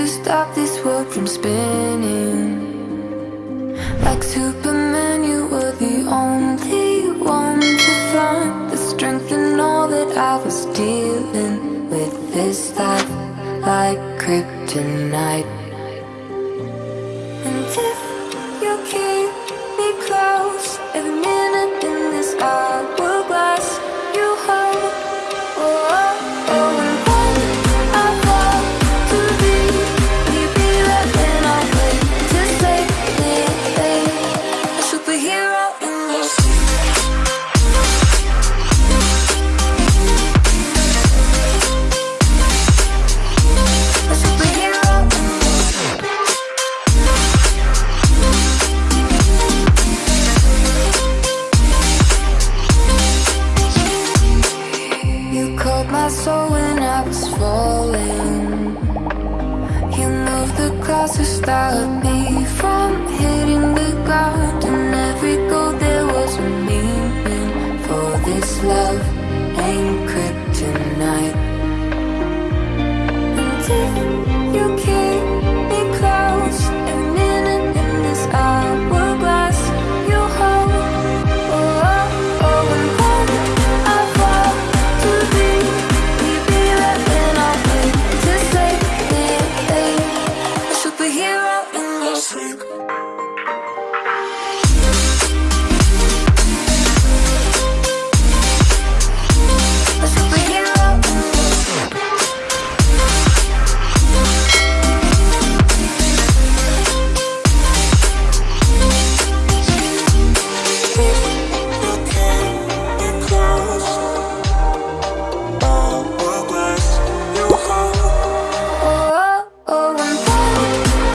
to stop this world from spinning. Like Superman, you were the only one to find the strength in all that I was dealing with. This life like kryptonite. Superhero in called my soul when I was falling. You moved the clouds to stop me from hitting this love ain't kryptonite.